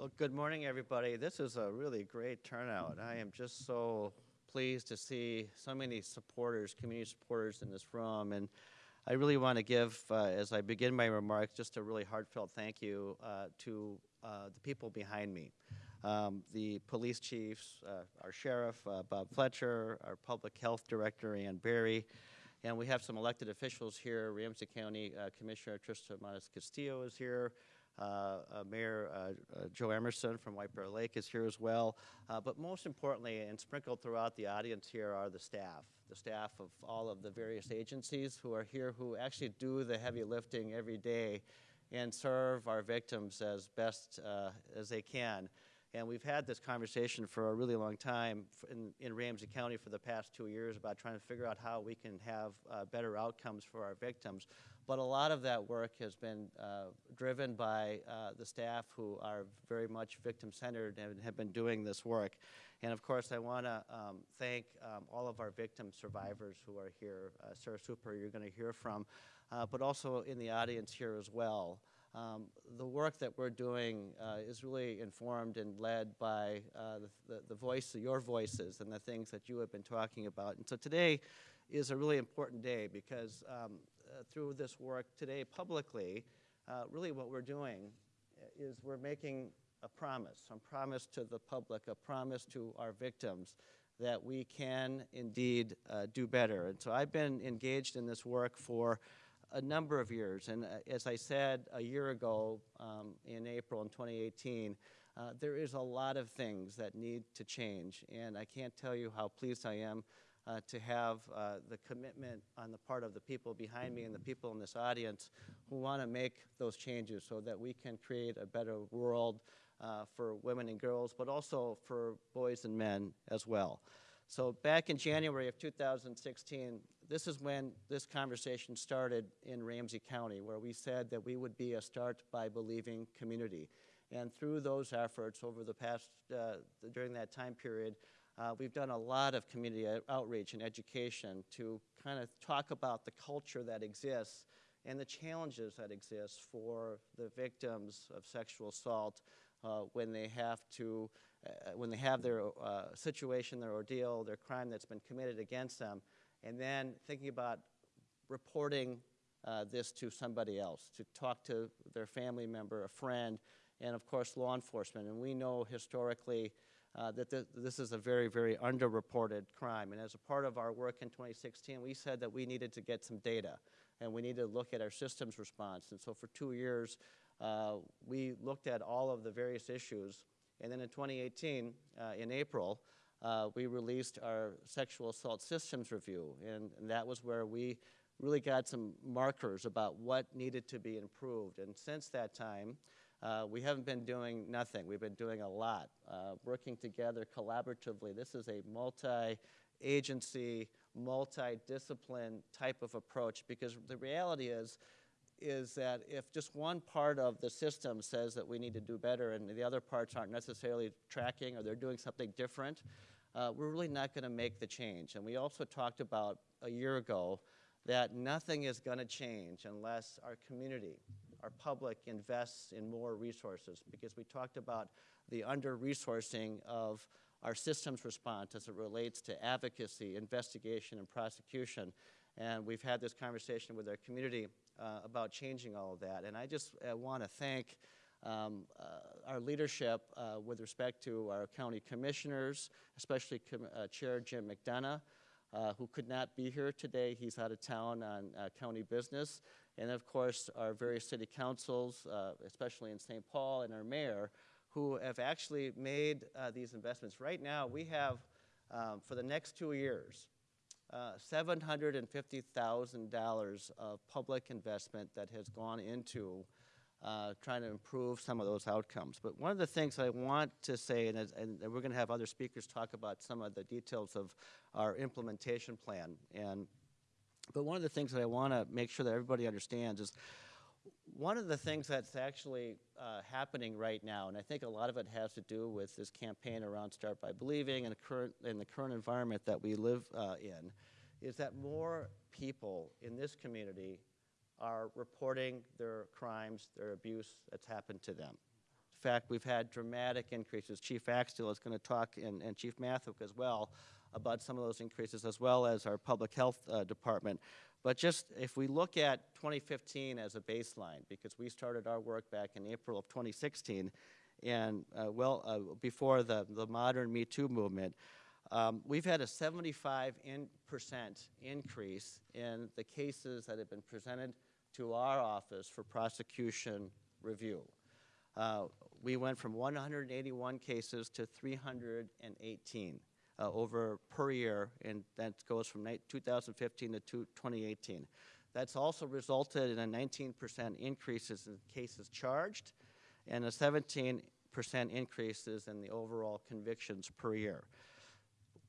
Well, good morning, everybody. This is a really great turnout. I am just so pleased to see so many supporters, community supporters in this room. And I really want to give, uh, as I begin my remarks, just a really heartfelt thank you uh, to uh, the people behind me. Um, the police chiefs, uh, our sheriff, uh, Bob Fletcher, our public health director, Ann Barry, and we have some elected officials here. Ramsey County uh, Commissioner Trista MatasCastillo is here. Uh, uh, Mayor uh, Jo Emerson from White Bear Lake is here as well. but most importantly, and sprinkled throughout the audience here are the staff, the staff of all of the various agencies who are here who actually do the heavy lifting every day and serve our victims as best as they can. And we've had this conversation for a really long time in, in, Ramsey County for the past two years about trying to figure out how we can have uh, better outcomes for our victims. But a lot of that work has been uh, driven by uh, the staff who are very much victim-centered and have been doing this work. And of course, I want to um, thank um, all of our victim survivors who are here. Uh, Sarah Super, you're going to hear from, uh, but also in the audience here as well. Um, the work that we're doing uh, is really informed and led by uh, the, the, the, voice, your voices, and the things that you have been talking about. And so today is a really important day because um, through this work today publicly, uh, really what we're doing is we're making a promise, a promise to the public, a promise to our victims that we can indeed uh, do better. And so I've been engaged in this work for a number of years. And uh, as I said a year ago um, in April in 2018, uh, there is a lot of things that need to change. And I can't tell you how pleased I am uh, to have uh, the commitment on the part of the people behind me and the people in this audience who want to make those changes so that we can create a better world uh, for women and girls, but also for boys and men as well. So back in January of 2016, this is when this conversation started in Ramsey County, where we said that we would be a start by believing community. And through those efforts over the past, uh, during that time period, uh, we've done a lot of community outreach and education to kind of talk about the culture that exists and the challenges that exist for the victims of sexual assault uh, when they have to, uh, when they have their uh, situation, their ordeal, their crime that's been committed against them, and then thinking about reporting uh, this to somebody else, to talk to their family member, a friend, and of course law enforcement. And we know historically uh, that th this is a very, very underreported crime. And as a part of our work in 2016, we said that we needed to get some data and we needed to look at our systems response. And so for two years, uh, we looked at all of the various issues. And then in 2018, uh, in April, uh, we released our sexual assault systems review. And, and that was where we really got some markers about what needed to be improved. And since that time, uh, we haven't been doing nothing. We've been doing a lot, uh, working together collaboratively. This is a multi-agency, multi-discipline type of approach because the reality is, is that if just one part of the system says that we need to do better and the other parts aren't necessarily tracking or they're doing something different, uh, we're really not going to make the change. And we also talked about a year ago that nothing is going to change unless our community, our public invests in more resources because we talked about the under-resourcing of our systems response as it relates to advocacy, investigation, and prosecution. And we've had this conversation with our community uh, about changing all of that. And I just uh, want to thank um, uh, our leadership uh, with respect to our county commissioners, especially Com uh, Chair Jim McDonough, uh, who could not be here today. He's out of town on county business and of course our various city councils, uh, especially in St. Paul, and our mayor, who have actually made uh, these investments. Right now, we have, um, for the next two years, uh, $750,000 of public investment that has gone into uh, trying to improve some of those outcomes. But one of the things I want to say, and, and we're going to have other speakers talk about some of the details of our implementation plan, and but one of the things that I want to make sure that everybody understands is one of the things that's actually uh, happening right now, and I think a lot of it has to do with this campaign around Start by Believing and the current, in the current environment that we live uh, in, is that more people in this community are reporting their crimes, their abuse that's happened to them. In fact, we've had dramatic increases. Chief Axtell is going to talk, and, and Chief Mathwig as well, about some of those increases, as well as our Public Health uh, Department. But just if we look at 2015 as a baseline, because we started our work back in April of 2016, and uh, well uh, before the, the modern Me Too movement, um, we've had a 75 in percent increase in the cases that have been presented to our office for prosecution review. Uh, we went from 181 cases to 318 uh, over per year, and that goes from 2015 to 2018. That's also resulted in a 19% increases in cases charged and a 17% increases in the overall convictions per year.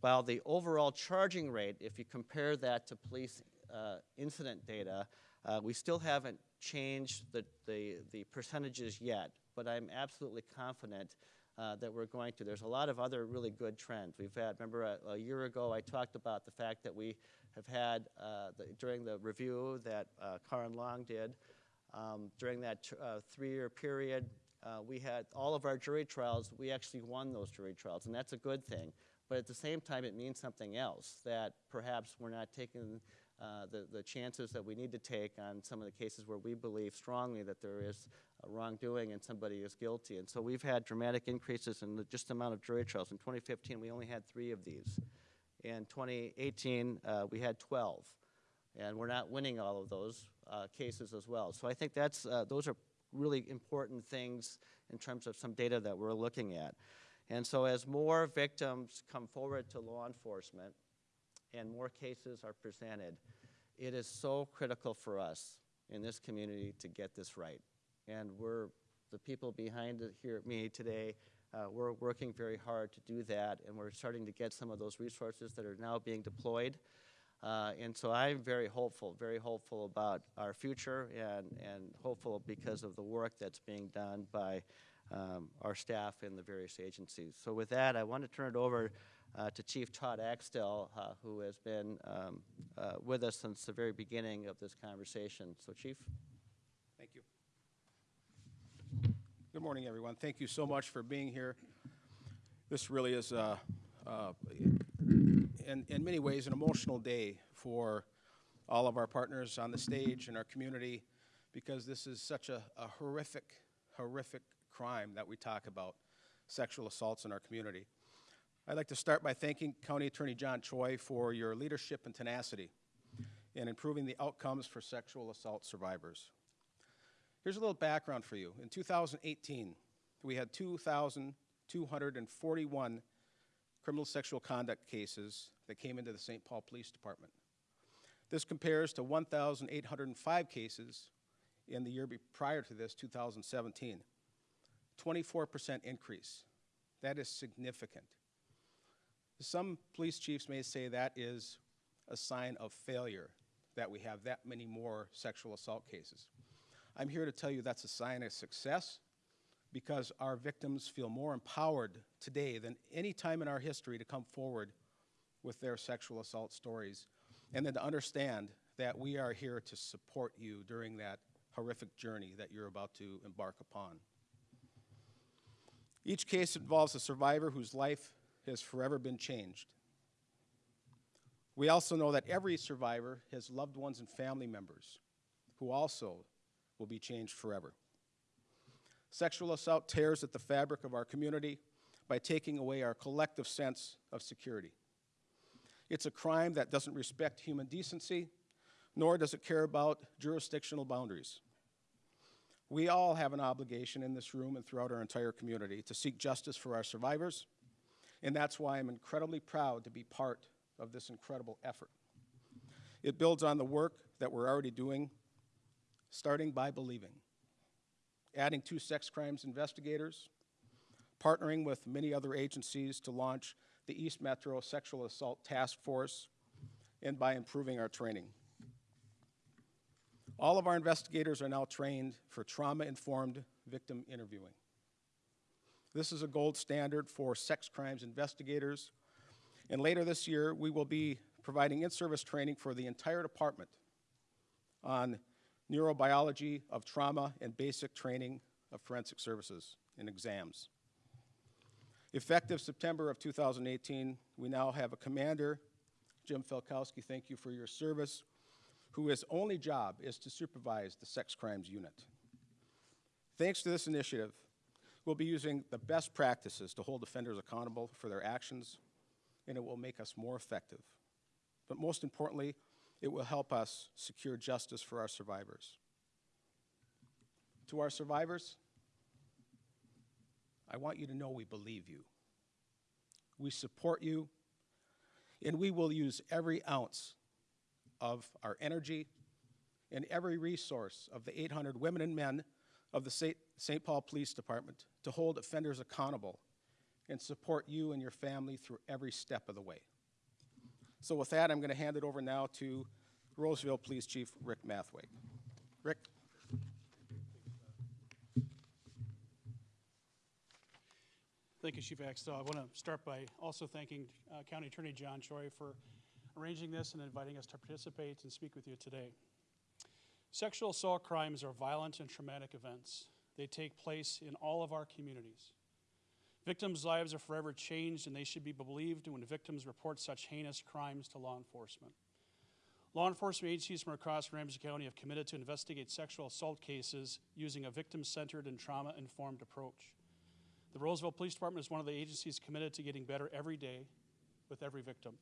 While the overall charging rate, if you compare that to police uh, incident data, uh, we still haven't changed the, the, the percentages yet, but I'm absolutely confident uh, that we're going to. There's a lot of other really good trends. We've had, remember a, a year ago I talked about the fact that we have had, uh, the, during the review that uh, Karen Long did, um, during that uh, three-year period, uh, we had all of our jury trials, we actually won those jury trials, and that's a good thing. But at the same time, it means something else, that perhaps we're not taking uh, the, the chances that we need to take on some of the cases where we believe strongly that there is wrongdoing and somebody is guilty. And so we've had dramatic increases in the just amount of jury trials. In 2015, we only had three of these. In 2018, uh, we had 12. And we're not winning all of those uh, cases as well. So I think that's, uh, those are really important things in terms of some data that we're looking at. And so as more victims come forward to law enforcement and more cases are presented, it is so critical for us in this community to get this right. And we're, the people behind it here at me today, uh, we're working very hard to do that, and we're starting to get some of those resources that are now being deployed. Uh, and so I'm very hopeful, very hopeful about our future and, and hopeful because of the work that's being done by um, our staff in the various agencies. So with that, I want to turn it over uh, to Chief Todd Axtell, uh, who has been um, uh, with us since the very beginning of this conversation. So Chief? Thank you. Good morning, everyone. Thank you so much for being here. This really is, uh, uh, in, in many ways, an emotional day for all of our partners on the stage and our community because this is such a, a horrific, horrific crime that we talk about sexual assaults in our community. I'd like to start by thanking County Attorney John Choi for your leadership and tenacity in improving the outcomes for sexual assault survivors. Here's a little background for you. In 2018, we had 2,241 criminal sexual conduct cases that came into the St. Paul Police Department. This compares to 1,805 cases in the year prior to this, 2017. 24% increase. That is significant. Some police chiefs may say that is a sign of failure that we have that many more sexual assault cases. I'm here to tell you that's a sign of success because our victims feel more empowered today than any time in our history to come forward with their sexual assault stories and then to understand that we are here to support you during that horrific journey that you're about to embark upon. Each case involves a survivor whose life has forever been changed. We also know that every survivor has loved ones and family members who also will be changed forever. Sexual assault tears at the fabric of our community by taking away our collective sense of security. It's a crime that doesn't respect human decency, nor does it care about jurisdictional boundaries. We all have an obligation in this room and throughout our entire community to seek justice for our survivors, and that's why I'm incredibly proud to be part of this incredible effort. It builds on the work that we're already doing, starting by believing, adding two sex crimes investigators, partnering with many other agencies to launch the East Metro Sexual Assault Task Force, and by improving our training. All of our investigators are now trained for trauma-informed victim interviewing. This is a gold standard for sex crimes investigators, and later this year, we will be providing in-service training for the entire department on neurobiology of trauma and basic training of forensic services and exams. Effective September of 2018, we now have a commander, Jim Felkowski, thank you for your service, who his only job is to supervise the sex crimes unit. Thanks to this initiative, we'll be using the best practices to hold offenders accountable for their actions, and it will make us more effective. But most importantly, it will help us secure justice for our survivors. To our survivors, I want you to know we believe you. We support you, and we will use every ounce of our energy and every resource of the 800 women and men of the St. Paul Police Department to hold offenders accountable and support you and your family through every step of the way. So with that, I'm going to hand it over now to Roseville Police Chief Rick Mathwig. Rick? Thank you, Chief Axtell. I want to start by also thanking uh, County Attorney John Choi for arranging this and inviting us to participate and speak with you today. Sexual assault crimes are violent and traumatic events. They take place in all of our communities. Victims' lives are forever changed, and they should be believed when victims report such heinous crimes to law enforcement. Law enforcement agencies from across Ramsey County have committed to investigate sexual assault cases using a victim-centered and trauma-informed approach. The Roseville Police Department is one of the agencies committed to getting better every day with every victim.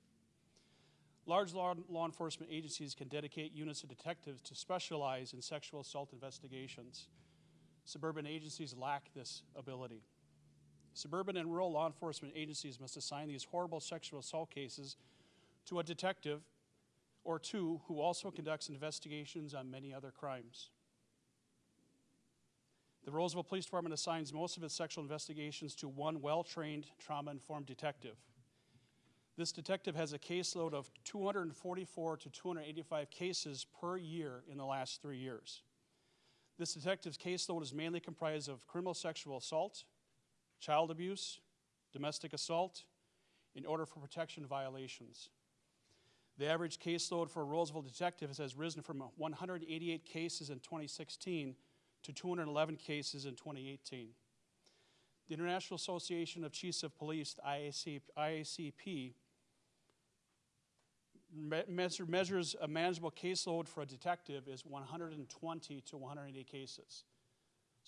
Large law, law, enforcement agencies can dedicate units of detectives to specialize in sexual assault investigations. Suburban agencies lack this ability. Suburban and rural law enforcement agencies must assign these horrible sexual assault cases to a detective or two who also conducts investigations on many other crimes. The Roseville Police Department assigns most of its sexual investigations to one well-trained, trauma-informed detective. This detective has a caseload of 244 to 285 cases per year in the last three years. This detective's caseload is mainly comprised of criminal sexual assault, child abuse, domestic assault, and order for protection violations. The average caseload for a Roseville detective has risen from 188 cases in 2016 to 211 cases in 2018. The International Association of Chiefs of Police, IAC, IACP, me measure, measures a manageable caseload for a detective is 120 to 180 cases.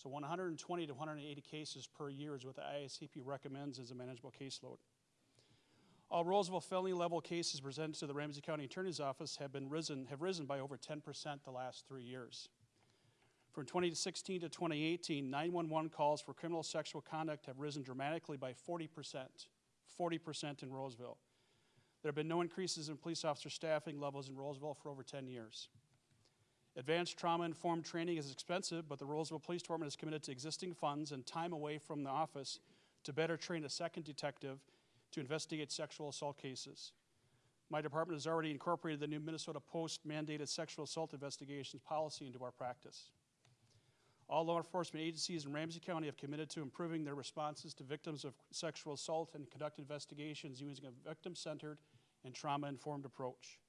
So 120 to 180 cases per year is what the IACP recommends as a manageable caseload. All Roseville felony level cases presented to the Ramsey County Attorney's Office have been risen have risen by over 10% the last three years. From 2016 to 2018, 911 calls for criminal sexual conduct have risen dramatically by 40%, 40% in Roseville. There have been no increases in police officer staffing levels in Roseville for over 10 years. Advanced trauma-informed training is expensive, but the Roseville Police Department is committed to existing funds and time away from the office to better train a second detective to investigate sexual assault cases. My department has already incorporated the new Minnesota Post mandated sexual assault investigations policy into our practice. All law enforcement agencies in Ramsey County have committed to improving their responses to victims of sexual assault and conduct investigations using a victim-centered and trauma-informed approach.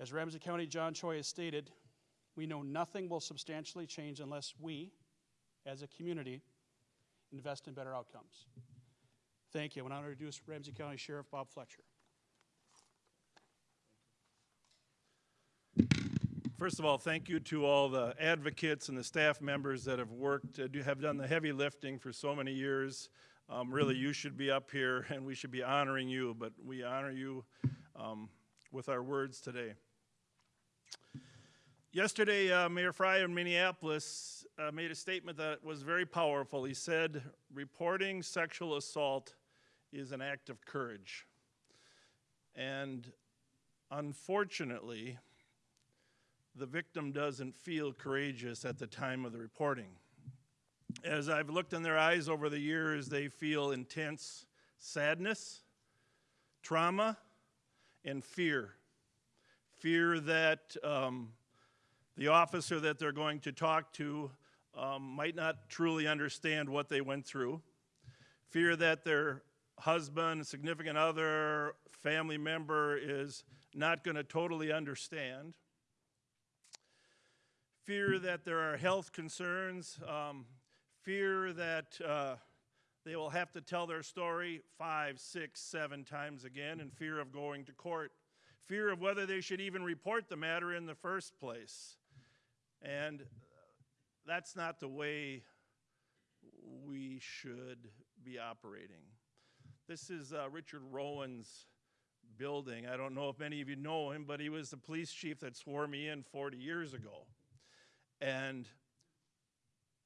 As Ramsey County John Choi has stated, we know nothing will substantially change unless we, as a community, invest in better outcomes. Thank you. I want to introduce Ramsey County Sheriff Bob Fletcher. First of all, thank you to all the advocates and the staff members that have worked, uh, have done the heavy lifting for so many years. Um, Really, you should be up here, and we should be honoring you, but we honor you um, with our words today. Yesterday, uh, Mayor Frey in Minneapolis uh, made a statement that was very powerful. He said, "Reporting sexual assault is an act of courage." And unfortunately, the victim doesn't feel courageous at the time of the reporting. As I've looked in their eyes over the years, they feel intense sadness, trauma, and fear. Fear that um, the officer that they're going to talk to um, might not truly understand what they went through. Fear that their husband, significant other, family member is not going to totally understand fear that there are health concerns, um, fear that uh, they will have to tell their story five, six, seven times again, in fear of going to court, fear of whether they should even report the matter in the first place. And uh, that's not the way we should be operating. This is uh, Richard Rowan's building. I don't know if many of you know him, but he was the police chief that swore me in 40 years ago. And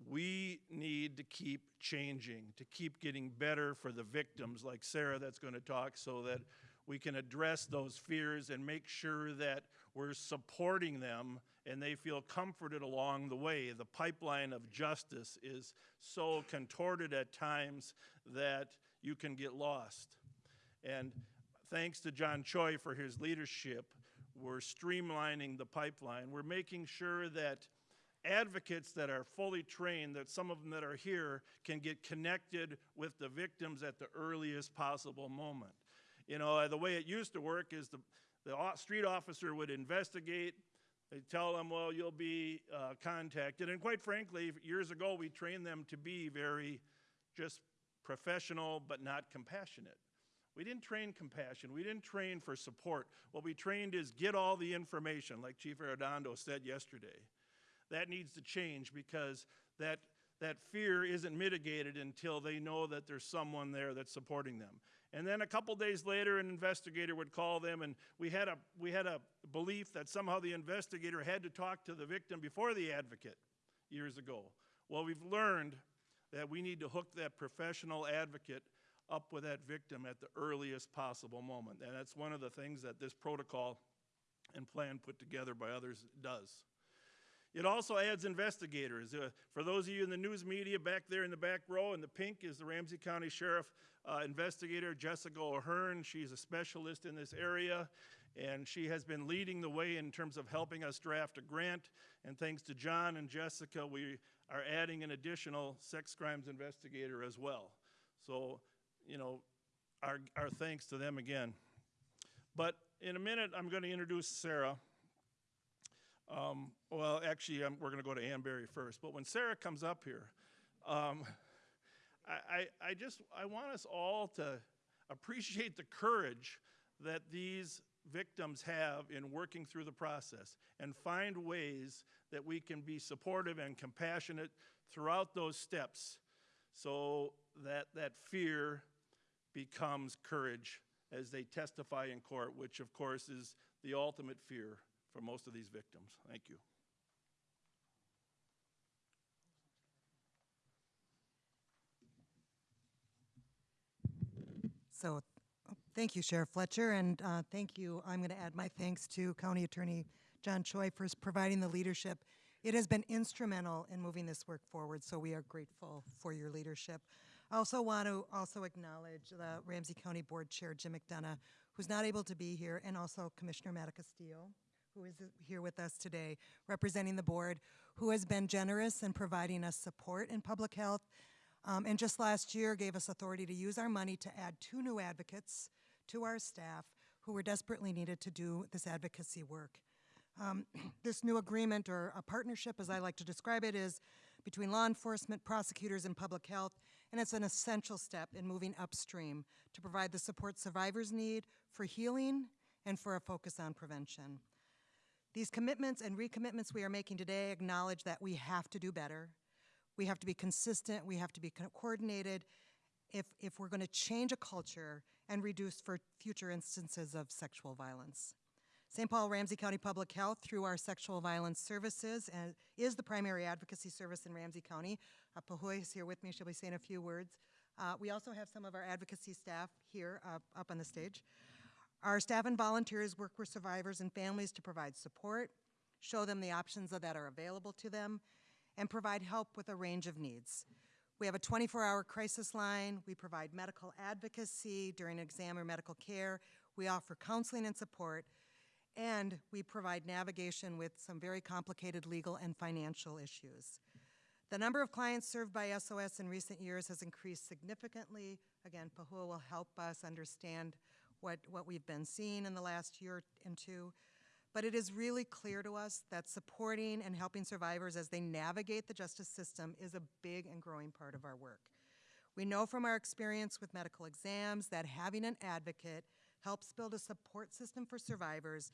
we need to keep changing, to keep getting better for the victims, like Sarah that's going to talk, so that we can address those fears and make sure that we're supporting them and they feel comforted along the way. The pipeline of justice is so contorted at times that you can get lost. And thanks to John Choi for his leadership, we're streamlining the pipeline. We're making sure that advocates that are fully trained, that some of them that are here can get connected with the victims at the earliest possible moment. You know, the way it used to work is the, the street officer would investigate, they tell them, well, you'll be uh, contacted. And quite frankly, years ago, we trained them to be very just professional but not compassionate. We didn't train compassion. We didn't train for support. What we trained is get all the information, like Chief Arradondo said yesterday. That needs to change because that, that fear isn't mitigated until they know that there's someone there that's supporting them. And then a couple days later, an investigator would call them, and we had, a, we had a belief that somehow the investigator had to talk to the victim before the advocate years ago. Well, we've learned that we need to hook that professional advocate up with that victim at the earliest possible moment. And that's one of the things that this protocol and plan put together by others does. It also adds investigators. Uh, for those of you in the news media back there in the back row, in the pink is the Ramsey County Sheriff uh, investigator Jessica O'Hearn. She's a specialist in this area, and she has been leading the way in terms of helping us draft a grant. And thanks to John and Jessica, we are adding an additional sex crimes investigator as well. So, you know, our, our thanks to them again. But in a minute, I'm going to introduce Sarah. Um, well, actually, um, we're going to go to Ann Barry first. But when Sarah comes up here, um, I, I, I just I want us all to appreciate the courage that these victims have in working through the process and find ways that we can be supportive and compassionate throughout those steps so that that fear becomes courage as they testify in court, which of course is the ultimate fear for most of these victims. Thank you. So, thank you, Sheriff Fletcher, and uh, thank you. I'm going to add my thanks to County Attorney John Choi for providing the leadership. It has been instrumental in moving this work forward, so we are grateful for your leadership. I also want to also acknowledge the Ramsey County Board Chair Jim McDonough, who's not able to be here, and also Commissioner MatasCastillo, who is here with us today, representing the board, who has been generous in providing us support in public health um, and just last year gave us authority to use our money to add two new advocates to our staff who were desperately needed to do this advocacy work. Um, this new agreement, or a partnership as I like to describe it, is between law enforcement, prosecutors, and public health, and it's an essential step in moving upstream to provide the support survivors need for healing and for a focus on prevention. These commitments and recommitments we are making today acknowledge that we have to do better, we have to be consistent, we have to be co- coordinated if, if we're going to change a culture and reduce for future instances of sexual violence. St. Paul Ramsey County Public Health, through our sexual violence services, uh, is the primary advocacy service in Ramsey County. Uh, Pahua is here with me, she'll be saying a few words. Uh, we also have some of our advocacy staff here uh, up on the stage. Our staff and volunteers work with survivors and families to provide support, show them the options that are available to them, and provide help with a range of needs. We have a 24 hour crisis line. We provide medical advocacy during exam or medical care. We offer counseling and support. And we provide navigation with some very complicated legal and financial issues. The number of clients served by SOS in recent years has increased significantly. Again, Pahua will help us understand what, what we've been seeing in the last year and two. But it is really clear to us that supporting and helping survivors as they navigate the justice system is a big and growing part of our work. We know from our experience with medical exams that having an advocate helps build a support system for survivors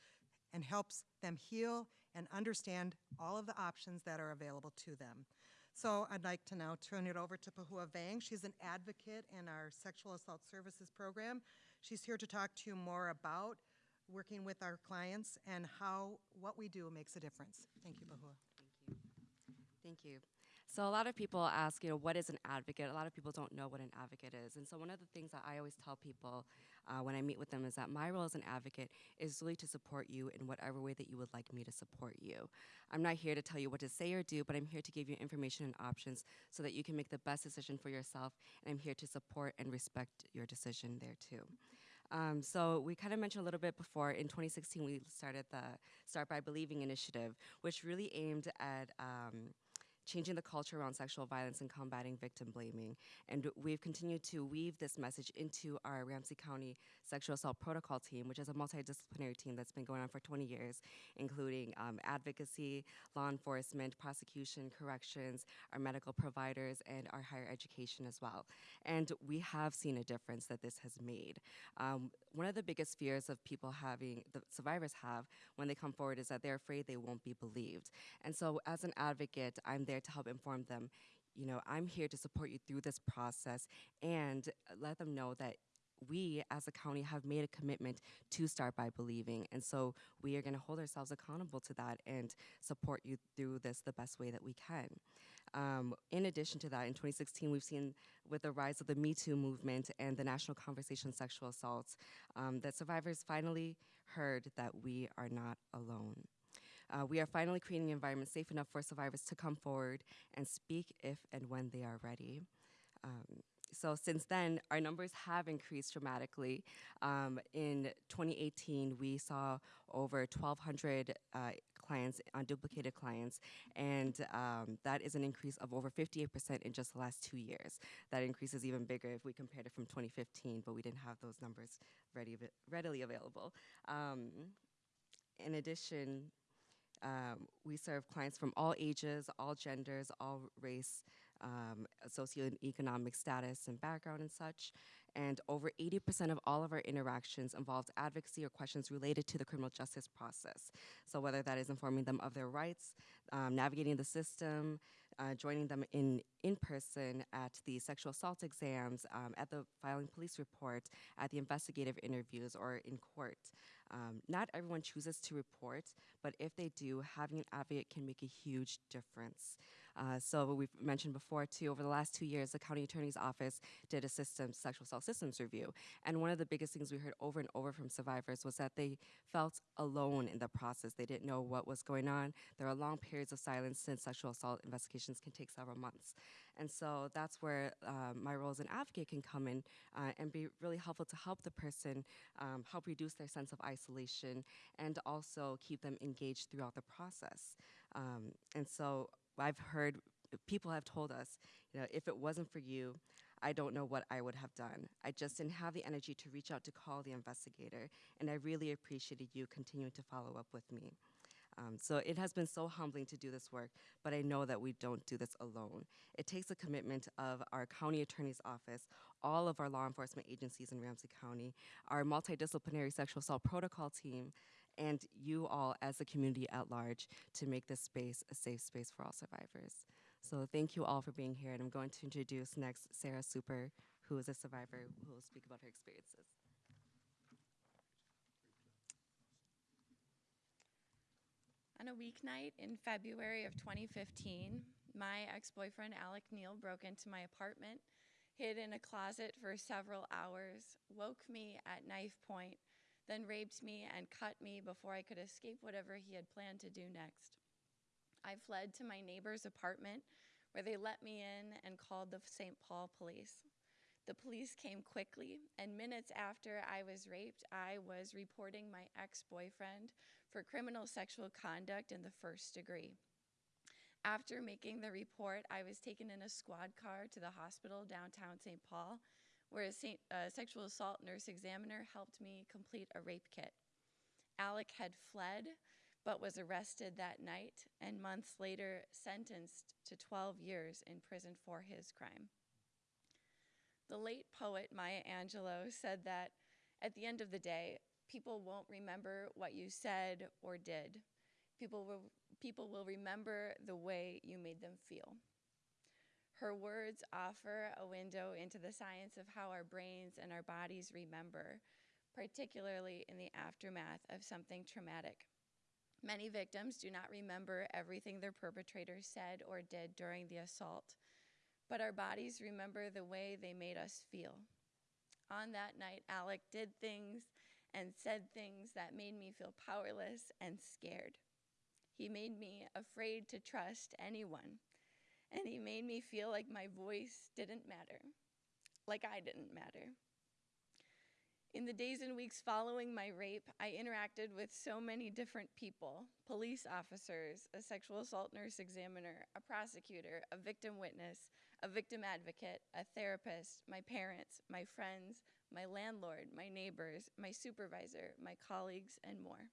and helps them heal and understand all of the options that are available to them. So I'd like to now turn it over to Pahua Vang. She's an advocate in our sexual assault services program. She's here to talk to you more about working with our clients and how what we do makes a difference. Thank you, Pahua. Thank you. Thank you. So a lot of people ask, you know, what is an advocate? A lot of people don't know what an advocate is. And so one of the things that I always tell people uh, when I meet with them is that my role as an advocate is really to support you in whatever way that you would like me to support you. I'm not here to tell you what to say or do, but I'm here to give you information and options so that you can make the best decision for yourself. And I'm here to support and respect your decision there too. Um, so we kind of mentioned a little bit before. In 2016, we started the Start by Believing initiative, which really aimed at um, changing the culture around sexual violence and combating victim blaming. And we've continued to weave this message into our Ramsey County Sexual Assault Protocol team, which is a multidisciplinary team that's been going on for 20 years, including um, advocacy, law enforcement, prosecution, corrections, our medical providers, and our higher education as well. And we have seen a difference that this has made. Um, one of the biggest fears of people having, the survivors have when they come forward is that they're afraid they won't be believed. And so, as an advocate, I'm there to help inform them. You know, I'm here to support you through this process and let them know that we as a county have made a commitment to start by believing. And so we are going to hold ourselves accountable to that and support you through this the best way that we can. Um, in addition to that, in 2016, we've seen with the rise of the Me Too movement and the national conversation on sexual assaults um, that survivors finally heard that we are not alone. Uh, we are finally creating an environment safe enough for survivors to come forward and speak if and when they are ready. Um, so since then, our numbers have increased dramatically. Um, in 2018, we saw over 1,200 uh, clients, unduplicated clients, and um, that is an increase of over 58% in just the last two years. That increase is even bigger if we compared it from 2015, but we didn't have those numbers ready, readily available. Um, in addition, um, we serve clients from all ages, all genders, all race, um, socioeconomic status and background and such. And over 80% of all of our interactions involved advocacy or questions related to the criminal justice process. So whether that is informing them of their rights, um, navigating the system, uh, joining them in in person at the sexual assault exams, um, at the filing police report, at the investigative interviews, or in court. Um, not everyone chooses to report, but if they do, having an advocate can make a huge difference. Uh, so we've mentioned before too, over the last two years, the county attorney's office did a sexual assault systems review. And one of the biggest things we heard over and over from survivors was that they felt alone in the process. They didn't know what was going on. There are long periods of silence since sexual assault investigations can take several months. And so that's where uh, my role as an advocate can come in uh, and be really helpful to help the person, um, help reduce their sense of isolation, and also keep them engaged throughout the process. Um, and so I've heard people have told us, you know, if it wasn't for you, I don't know what I would have done. I just didn't have the energy to reach out to call the investigator, and I really appreciated you continuing to follow up with me. Um, so it has been so humbling to do this work, but I know that we don't do this alone. It takes a commitment of our county attorney's office, all of our law enforcement agencies in Ramsey County, our multidisciplinary sexual assault protocol team, and you all as a community at large to make this space a safe space for all survivors. So thank you all for being here, and I'm going to introduce next Sarah Super, who is a survivor who will speak about her experiences. On a weeknight in February of 2015, my ex boyfriend Alec Neal broke into my apartment, hid in a closet for several hours, woke me at knife point, then raped me and cut me before I could escape whatever he had planned to do next. I fled to my neighbor's apartment where they let me in and called the St. Paul police. The police came quickly, and minutes after I was raped, I was reporting my ex boyfriend for criminal sexual conduct in the first degree. After making the report, I was taken in a squad car to the hospital downtown St. Paul where a uh, sexual assault nurse examiner helped me complete a rape kit. Alec had fled, but was arrested that night and months later sentenced to 12 years in prison for his crime. The late poet Maya Angelou said that at the end of the day, people won't remember what you said or did. People will, people will remember the way you made them feel. Her words offer a window into the science of how our brains and our bodies remember, particularly in the aftermath of something traumatic. Many victims do not remember everything their perpetrator said or did during the assault, but our bodies remember the way they made us feel. On that night, Alec did things and said things that made me feel powerless and scared. He made me afraid to trust anyone, and he made me feel like my voice didn't matter, like I didn't matter. In the days and weeks following my rape, I interacted with so many different people police officers, a sexual assault nurse examiner, a prosecutor, a victim witness, a victim advocate, a therapist, my parents, my friends, my landlord, my neighbors, my supervisor, my colleagues, and more.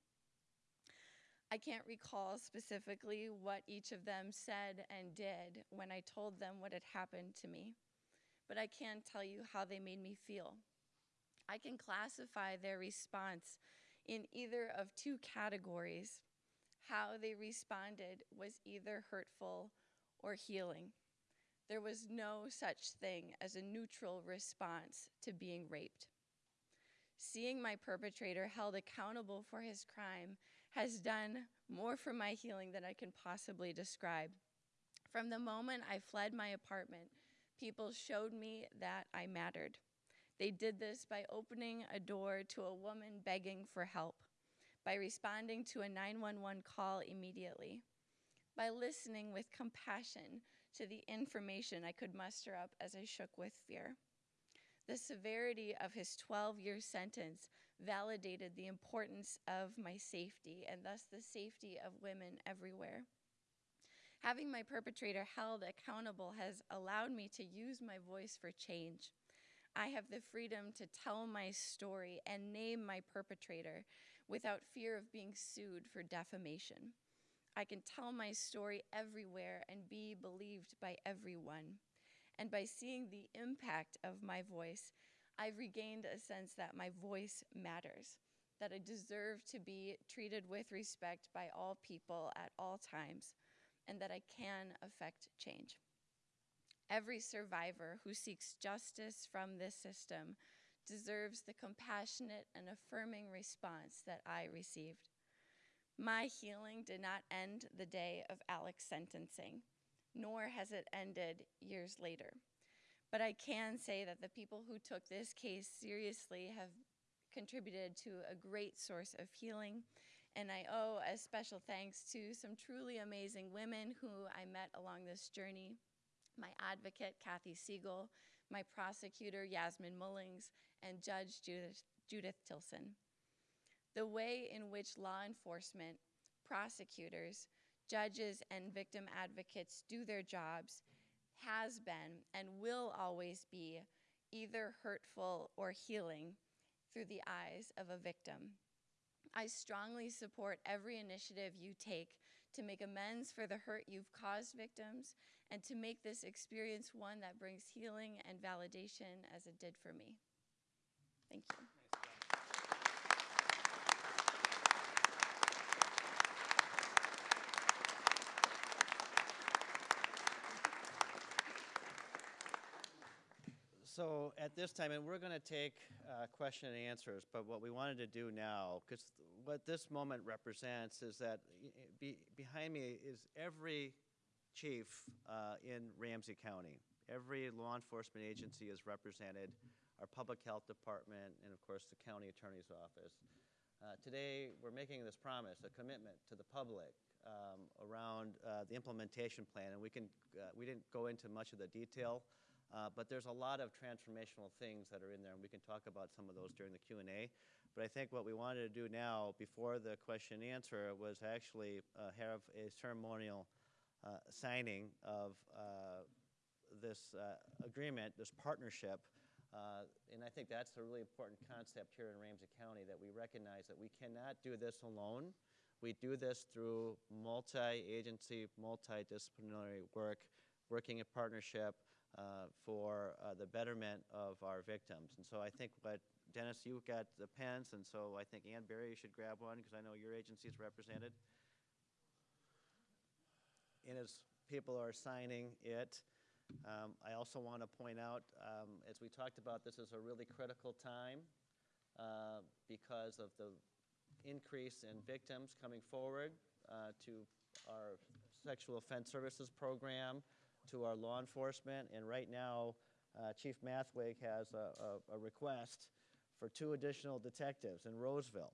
I can't recall specifically what each of them said and did when I told them what had happened to me, but I can tell you how they made me feel. I can classify their response in either of two categories. How they responded was either hurtful or healing. There was no such thing as a neutral response to being raped. Seeing my perpetrator held accountable for his crime has done more for my healing than I can possibly describe. From the moment I fled my apartment, people showed me that I mattered. They did this by opening a door to a woman begging for help, by responding to a 911 call immediately, by listening with compassion to the information I could muster up as I shook with fear. The severity of his 12 year sentence validated the importance of my safety and thus the safety of women everywhere. Having my perpetrator held accountable has allowed me to use my voice for change. I have the freedom to tell my story and name my perpetrator without fear of being sued for defamation. I can tell my story everywhere and be believed by everyone. And by seeing the impact of my voice, I've regained a sense that my voice matters, that I deserve to be treated with respect by all people at all times, and that I can affect change. Every survivor who seeks justice from this system deserves the compassionate and affirming response that I received. My healing did not end the day of Alec's sentencing, nor has it ended years later. But I can say that the people who took this case seriously have contributed to a great source of healing. And I owe a special thanks to some truly amazing women who I met along this journey my advocate, Kathy Siegel, my prosecutor, Yasmin Mullings, and Judge Judith, Judith Tilsen. The way in which law enforcement, prosecutors, judges, and victim advocates do their jobs has been and will always be either hurtful or healing through the eyes of a victim. I strongly support every initiative you take to make amends for the hurt you've caused victims and to make this experience one that brings healing and validation as it did for me. Thank you. So at this time, and we're going to take uh, question and answers, but what we wanted to do now, because what this moment represents is that be, behind me is every chief uh, in Ramsey County. Every law enforcement agency is represented, our public health department, and of course the county attorney's office. Uh, today, we're making this promise, a commitment to the public um, around uh, the implementation plan, and we can uh, we didn't go into much of the detail. Uh, but there's a lot of transformational things that are in there, and we can talk about some of those during the Q&A. But I think what we wanted to do now, before the question and answer, was actually uh, have a ceremonial uh, signing of uh, this uh, agreement, this partnership. Uh, and I think that's a really important concept here in Ramsey County, that we recognize that we cannot do this alone. We do this through multi-agency, multidisciplinary work, working in partnership uh, for uh, the betterment of our victims. And so I think what, Dennis, you got the pens, and so I think Ann Barry, should grab one, because I know your agency is represented. And as people are signing it, um, I also want to point out, um, as we talked about, this is a really critical time uh, because of the increase in victims coming forward uh, to our sexual offense services program, to our law enforcement, and right now, uh, Chief Mathwig has a, a, a request for two additional detectives in Roseville.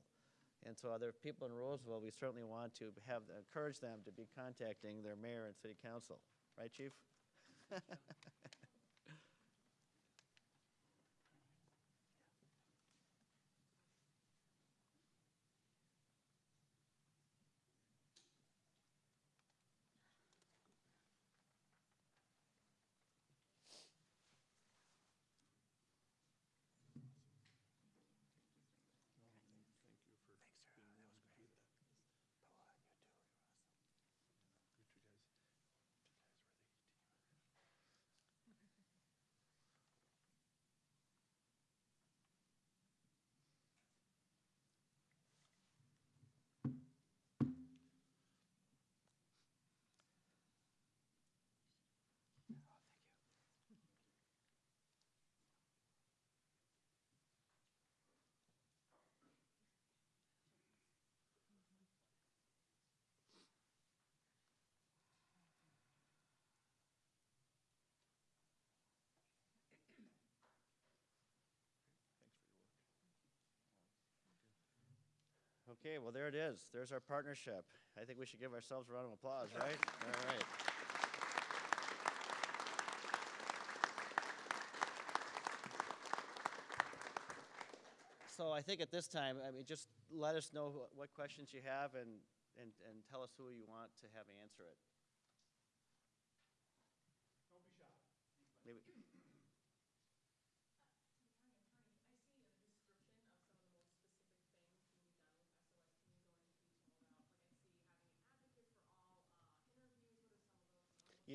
And so other people in Roseville, we certainly want to have, encourage them to be contacting their mayor and city council. Right, chief? Okay, well, there it is. There's our partnership. I think we should give ourselves a round of applause, right? All right. So I think at this time, I mean, just let us know wh- what questions you have and, and, and tell us who you want to have answer it.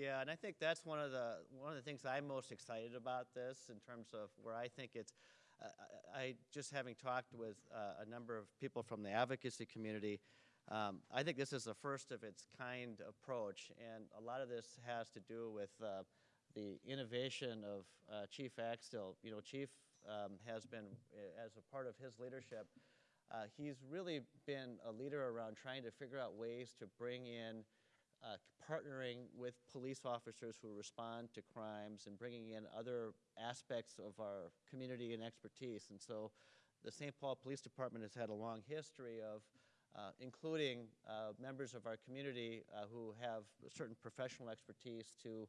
Yeah, and I think that's one of the one of the things I'm most excited about this in terms of where I think it's. Uh, I, just having talked with uh, a number of people from the advocacy community, um, I think this is the first of its kind approach, and a lot of this has to do with uh, the innovation of uh, Chief Axtell. You know, Chief um, has been, uh, as a part of his leadership, uh, he's really been a leader around trying to figure out ways to bring in uh, partnering with police officers who respond to crimes and bringing in other aspects of our community and expertise. And so the St. Paul Police Department has had a long history of uh, including uh, members of our community uh, who have certain professional expertise to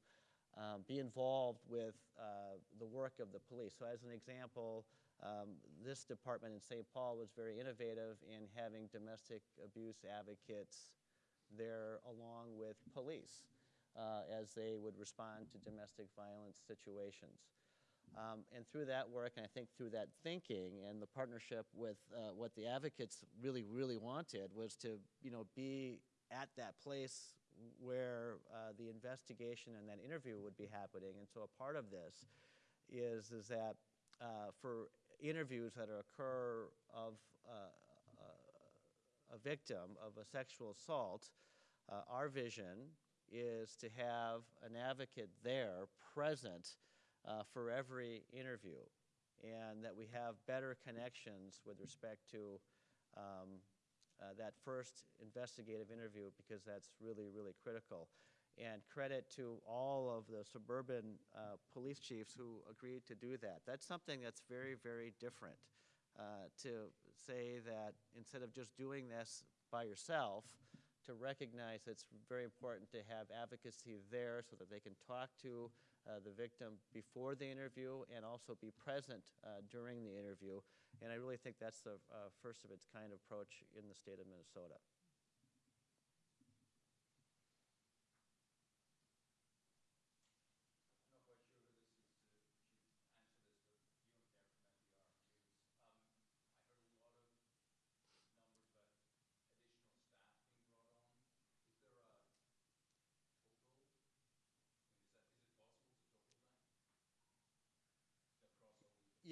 um, be involved with uh, the work of the police. So as an example, um, this department in St. Paul was very innovative in having domestic abuse advocates there along with police uh, as they would respond to domestic violence situations. Um, and through that work, and I think through that thinking and the partnership with uh, what the advocates really, really wanted was to, you know, be at that place where uh, the investigation and that interview would be happening. And so a part of this is, is that uh, for interviews that occur of uh, victim of a sexual assault, uh, our vision is to have an advocate there present uh, for every interview and that we have better connections with respect to um, uh, that first investigative interview because that's really, really critical. And credit to all of the suburban uh, police chiefs who agreed to do that. That's something that's very, very different uh, to say that instead of just doing this by yourself, to recognize it's very important to have advocacy there so that they can talk to uh, the victim before the interview and also be present uh, during the interview. And I really think that's the uh, first of its kind approach in the state of Minnesota.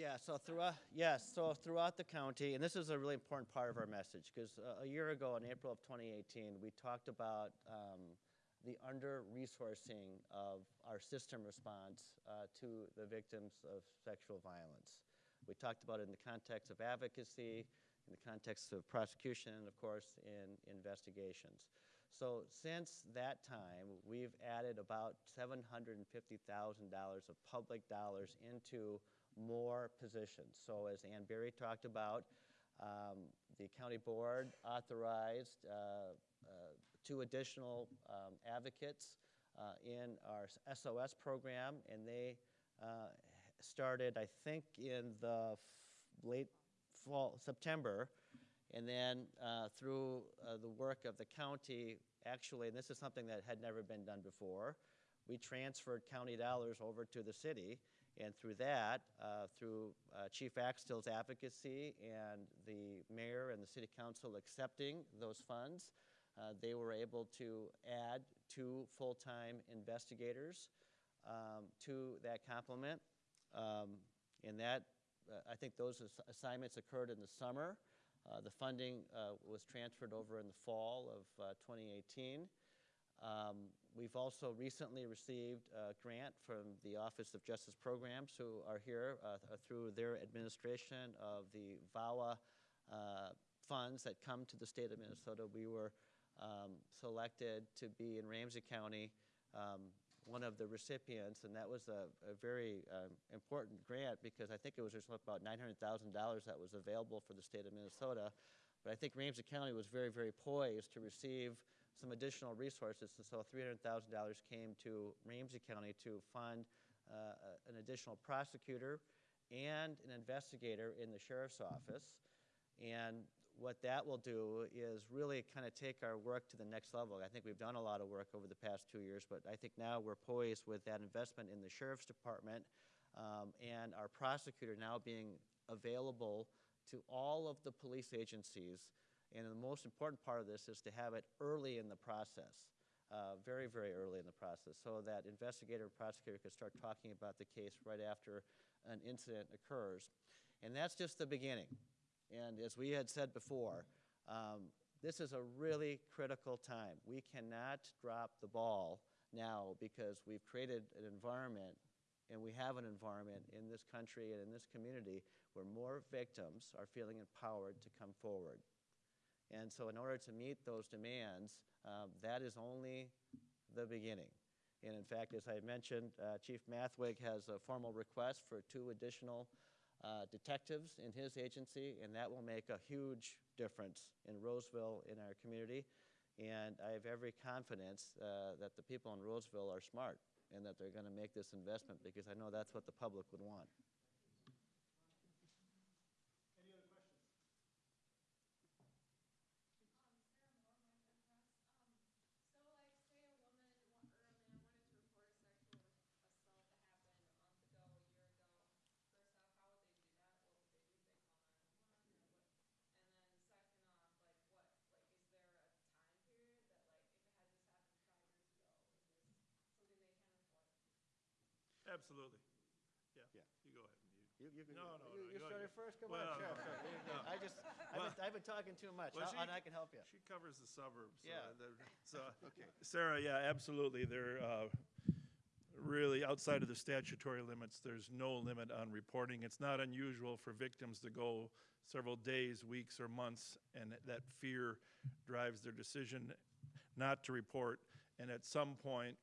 Yeah, so throughout, yes, so throughout the county, and this is a really important part of our message, because a year ago, in April of 2018, we talked about um, the under-resourcing of our system response uh, to the victims of sexual violence. We talked about it in the context of advocacy, in the context of prosecution, and of course, in investigations. So since that time, we've added about $750,000 of public dollars into more positions. So as Ann Barry talked about, um, the county board authorized uh, uh, two additional um, advocates uh, in our SOS program, and they uh, started, I think, in the late fall, September, and then uh, through uh, the work of the county, actually, and this is something that had never been done before, we transferred county dollars over to the city, and through that, uh, through uh, Chief Axtell's advocacy and the mayor and the city council accepting those funds, uh, they were able to add two full-time investigators um, to that complement. Um, and that, uh, I think those ass- assignments occurred in the summer. Uh, the funding uh, was transferred over in the fall of uh, 2018. Um, we've also recently received a grant from the Office of Justice Programs, who are here uh, th- through their administration of the VAWA uh, funds that come to the state of Minnesota. We were um, selected to be in Ramsey County um, one of the recipients, and that was a, a very um, important grant because I think it was just about $900,000 that was available for the state of Minnesota. But I think Ramsey County was very, very poised to receive some additional resources, and so $300,000 came to Ramsey County to fund uh, an additional prosecutor and an investigator in the sheriff's office. And what that will do is really kind of take our work to the next level. I think we've done a lot of work over the past two years, but I think now we're poised with that investment in the sheriff's department um, and our prosecutor now being available to all of the police agencies. And the most important part of this is to have it early in the process. Uh, very, very early in the process, so that investigator and prosecutor could start talking about the case right after an incident occurs. And that's just the beginning. And as we had said before, um, this is a really critical time. We cannot drop the ball now because we've created an environment and we have an environment in this country and in this community where more victims are feeling empowered to come forward. And so, in order to meet those demands, um, that is only the beginning. And in fact, as I mentioned, uh, Chief Mathwig has a formal request for two additional uh, detectives in his agency, and that will make a huge difference in Roseville, in our community. And I have every confidence uh, that the people in Roseville are smart and that they're going to make this investment because I know that's what the public would want. So, like, say a woman, wa- or a man wanted to report a sexual assault that happened a month ago, a year ago. First off, how would they do that? What would they do? They call nine one one, or what? And then second off, like, what, like, is there a time period that, like, if it had just happened five years ago, is this something they can afford? Absolutely. Yeah. Yeah. You go ahead. You- You, you can, No, no, you, no, you go started ahead. first. Come Well, on, Sheriff. no. You go. I just, I've been, I've been talking too much. Well, How- she- and I can help you. She covers the suburbs. so Yeah. So, Sarah, yeah, absolutely. They're uh, really outside of the statutory limits. There's no limit on reporting. It's not unusual for victims to go several days, weeks, or months, and that fear drives their decision not to report. And at some point,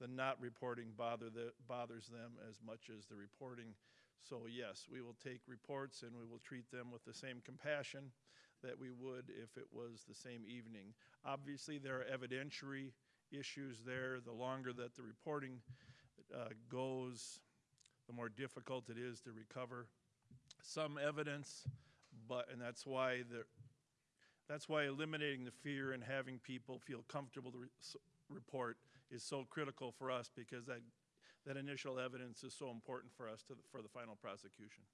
the not reporting bother the, bothers them as much as the reporting. So yes, we will take reports and we will treat them with the same compassion that we would if it was the same evening. Obviously, there are evidentiary issues there. The longer that the reporting uh, goes, the more difficult it is to recover some evidence, but, and that's why the, that's why eliminating the fear and having people feel comfortable to re- report is so critical for us because that, that initial evidence is so important for us to, for the final prosecution.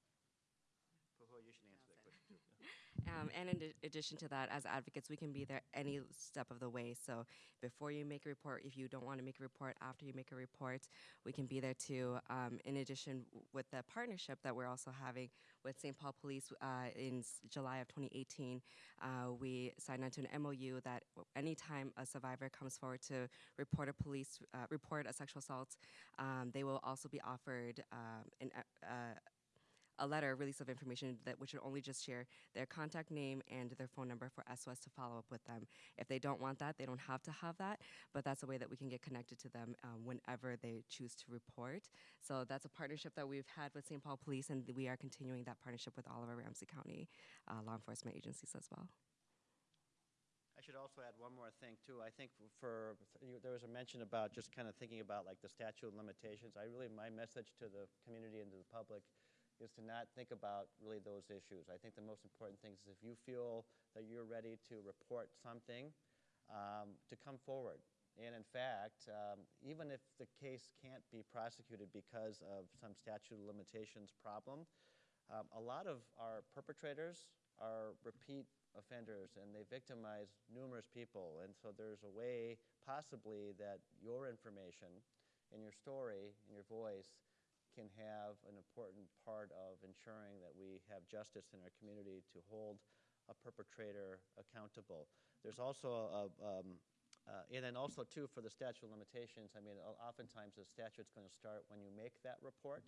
Well, you should answer that question too. Um, and in addi- addition to that, as advocates, we can be there any step of the way. So before you make a report, if you don't want to make a report, after you make a report, we can be there too. Um, in addition, with the partnership that we're also having with St. Paul Police uh, in July of 2018, uh, we signed onto an MOU that anytime a survivor comes forward to report a police uh, report a sexual assault, um, they will also be offered um, an, a letter, release of information that which would only just share their contact name and their phone number for SOS to follow up with them. If they don't want that, they don't have to have that, but that's a way that we can get connected to them um, whenever they choose to report. So that's a partnership that we've had with St. Paul Police, and we are continuing that partnership with all of our Ramsey County uh, law enforcement agencies as well. I should also add one more thing too. I think for, there was a mention about just kind of thinking about like the statute of limitations. I really, my message to the community and to the public is to not think about really those issues. I think the most important thing is if you feel that you're ready to report something, um, to come forward. And in fact, um, even if the case can't be prosecuted because of some statute of limitations problem, um, a lot of our perpetrators are repeat offenders and they victimize numerous people. And so there's a way, possibly, that your information and your story and your voice can have an important part of ensuring that we have justice in our community to hold a perpetrator accountable. There's also a, um, uh, and then also too for the statute of limitations. I mean, oftentimes the statute's going to start when you make that report,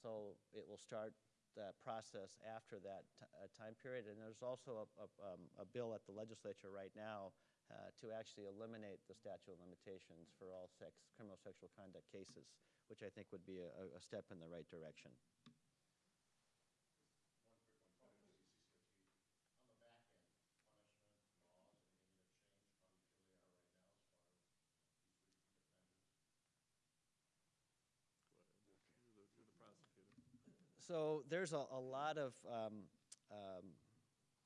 so it will start that process after that uh, time period. And there's also a, a, um, a bill at the legislature right now uh, to actually eliminate the statute of limitations for all sex criminal sexual conduct cases, which I think would be a, a- step in the right direction. So there's a, a lot of um, um,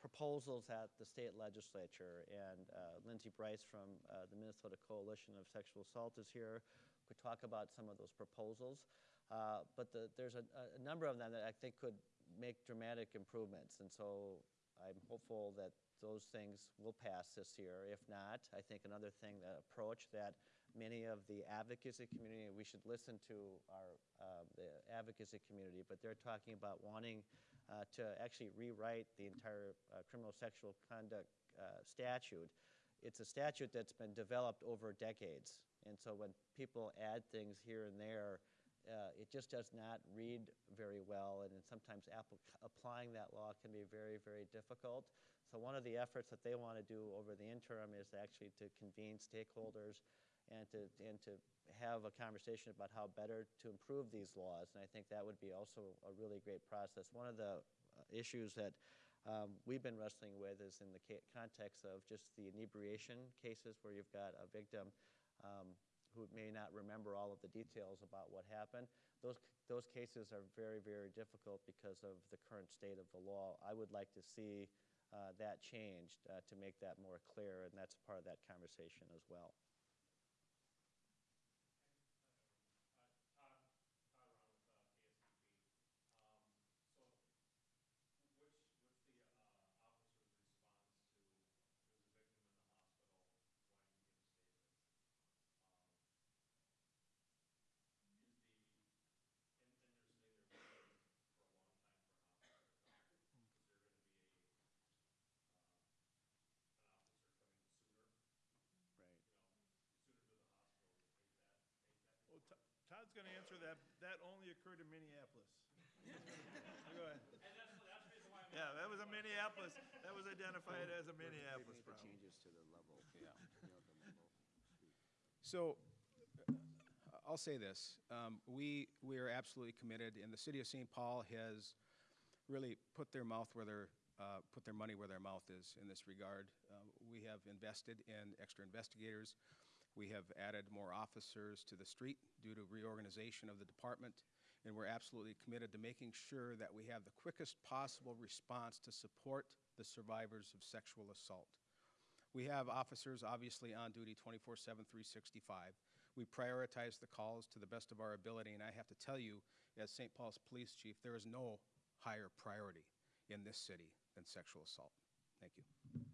proposals at the state legislature, and uh, Lindsay Brice from uh, the Minnesota Coalition of Sexual Assault is here. Could talk about some of those proposals, uh, but the, there's a, a number of them that I think could make dramatic improvements, and so I'm hopeful that those things will pass this year. If not, I think another thing, the approach that many of the advocacy community, we should listen to our uh, the advocacy community, but they're talking about wanting uh, to actually rewrite the entire uh, criminal sexual conduct uh, statute. It's a statute that's been developed over decades, and so when people add things here and there, uh, it just does not read very well, and sometimes applying that law can be very, very difficult. So one of the efforts that they want to do over the interim is actually to convene stakeholders and to, and to have a conversation about how better to improve these laws. And I think that would be also a really great process. One of the uh, issues that um, we've been wrestling with is in the context of just the inebriation cases where you've got a victim um, who may not remember all of the details about what happened. Those, those cases are very, very difficult because of the current state of the law. I would like to see uh, that changed uh, to make that more clear, and that's part of that conversation as well. Right. Well, To- Todd's going to answer that. That only occurred in Minneapolis. Go ahead. Yeah, that was a Minneapolis, that was identified as a Minneapolis problem. changes to the level. Yeah. So, uh, I'll say this, um, we, we are absolutely committed, and the city of St. Paul has really put their mouth where their, uh, put their money where their mouth is in this regard. Uh, We have invested in extra investigators. We have added more officers to the street due to reorganization of the department, and we're absolutely committed to making sure that we have the quickest possible response to support the survivors of sexual assault. We have officers obviously on duty 24 7, 365. We prioritize the calls to the best of our ability, and I have to tell you, as St. Paul's Police Chief, there is no higher priority. in this city than sexual assault. Thank you.